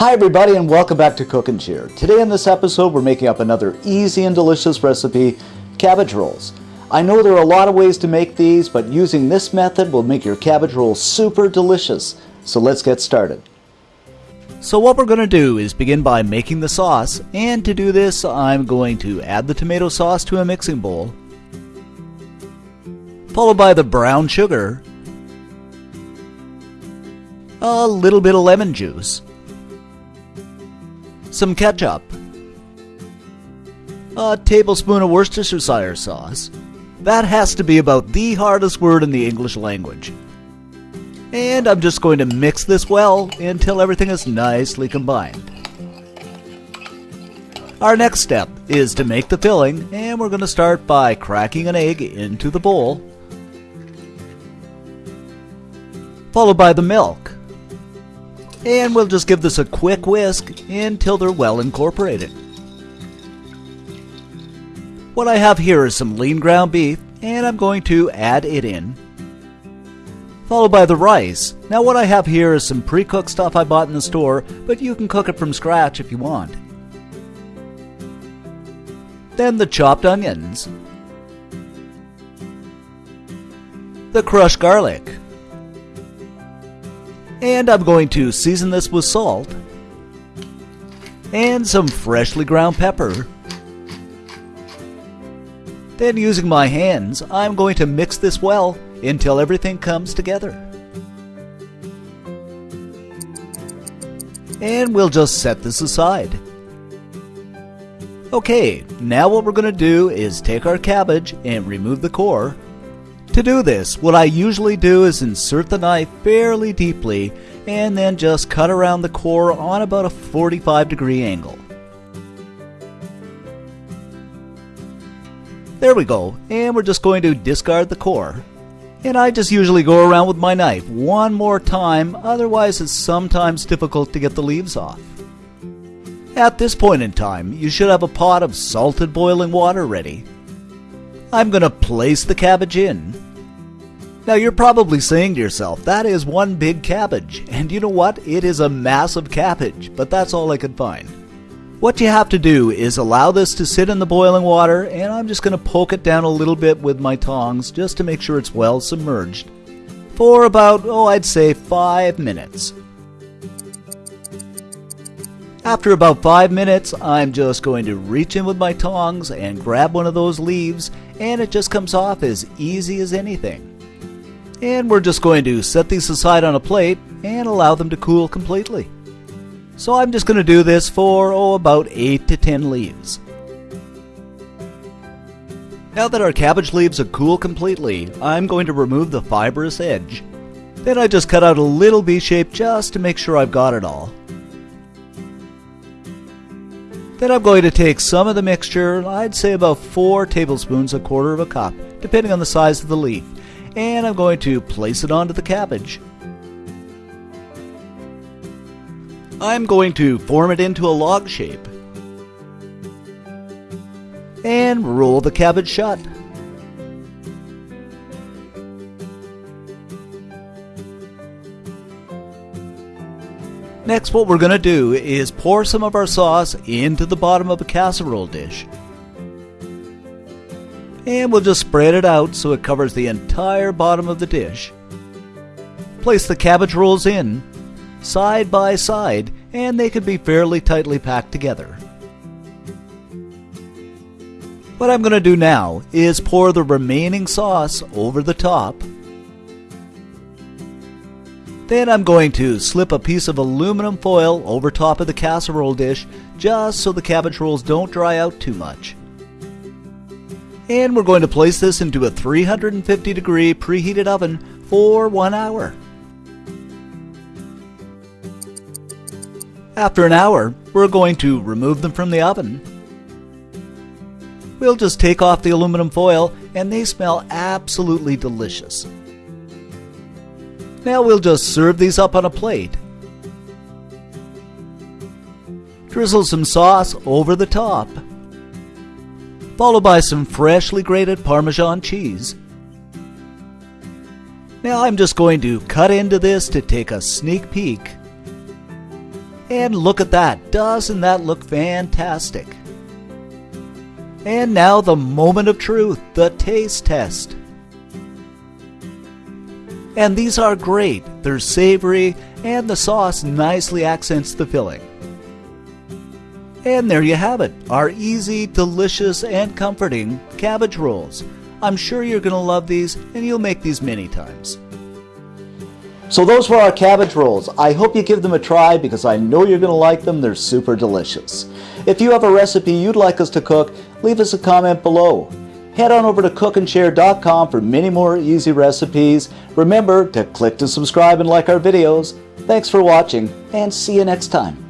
Hi everybody and welcome back to Cook and Share. Today in this episode we're making up another easy and delicious recipe, cabbage rolls. I know there are a lot of ways to make these, but using this method will make your cabbage rolls super delicious. So let's get started. So what we're going to do is begin by making the sauce, and to do this I'm going to add the tomato sauce to a mixing bowl, followed by the brown sugar, a little bit of lemon juice, some ketchup, a tablespoon of Worcestershire sauce. That has to be about the hardest word in the English language. And I'm just going to mix this well until everything is nicely combined. Our next step is to make the filling, and we're going to start by cracking an egg into the bowl, followed by the milk. And we'll just give this a quick whisk until they're well incorporated. What I have here is some lean ground beef, and I'm going to add it in. Followed by the rice. Now what I have here is some pre-cooked stuff I bought in the store, but you can cook it from scratch if you want. Then the chopped onions. The crushed garlic. And I'm going to season this with salt and some freshly ground pepper. Then using my hands, I'm going to mix this well until everything comes together. And we'll just set this aside. Okay, now what we're going to do is take our cabbage and remove the core to do this, what I usually do is insert the knife fairly deeply and then just cut around the core on about a 45 degree angle. There we go, and we're just going to discard the core. And I just usually go around with my knife one more time, otherwise it's sometimes difficult to get the leaves off. At this point in time, you should have a pot of salted boiling water ready. I'm going to place the cabbage in. Now you're probably saying to yourself, that is one big cabbage. And you know what? It is a massive cabbage, but that's all I could find. What you have to do is allow this to sit in the boiling water, and I'm just going to poke it down a little bit with my tongs just to make sure it's well submerged. For about, oh, I'd say five minutes. After about 5 minutes, I'm just going to reach in with my tongs and grab one of those leaves, and it just comes off as easy as anything. And we're just going to set these aside on a plate and allow them to cool completely. So I'm just going to do this for, oh, about 8 to 10 leaves. Now that our cabbage leaves are cool completely, I'm going to remove the fibrous edge. Then I just cut out a little V shape just to make sure I've got it all. Then I'm going to take some of the mixture, I'd say about 4 tablespoons, a quarter of a cup, depending on the size of the leaf, and I'm going to place it onto the cabbage. I'm going to form it into a log shape and roll the cabbage shut. Next what we're going to do is pour some of our sauce into the bottom of a casserole dish. And we'll just spread it out so it covers the entire bottom of the dish. Place the cabbage rolls in, side by side, and they can be fairly tightly packed together. What I'm going to do now is pour the remaining sauce over the top then I'm going to slip a piece of aluminum foil over top of the casserole dish just so the cabbage rolls don't dry out too much. And we're going to place this into a 350 degree preheated oven for one hour. After an hour, we're going to remove them from the oven. We'll just take off the aluminum foil and they smell absolutely delicious. Now we'll just serve these up on a plate. Drizzle some sauce over the top, followed by some freshly grated Parmesan cheese. Now I'm just going to cut into this to take a sneak peek. And look at that, doesn't that look fantastic? And now the moment of truth, the taste test. And these are great, they're savory, and the sauce nicely accents the filling. And there you have it, our easy, delicious, and comforting cabbage rolls. I'm sure you're going to love these, and you'll make these many times. So those were our cabbage rolls. I hope you give them a try because I know you're going to like them. They're super delicious. If you have a recipe you'd like us to cook, leave us a comment below. Head on over to cookandshare.com for many more easy recipes. Remember to click to subscribe and like our videos. Thanks for watching and see you next time.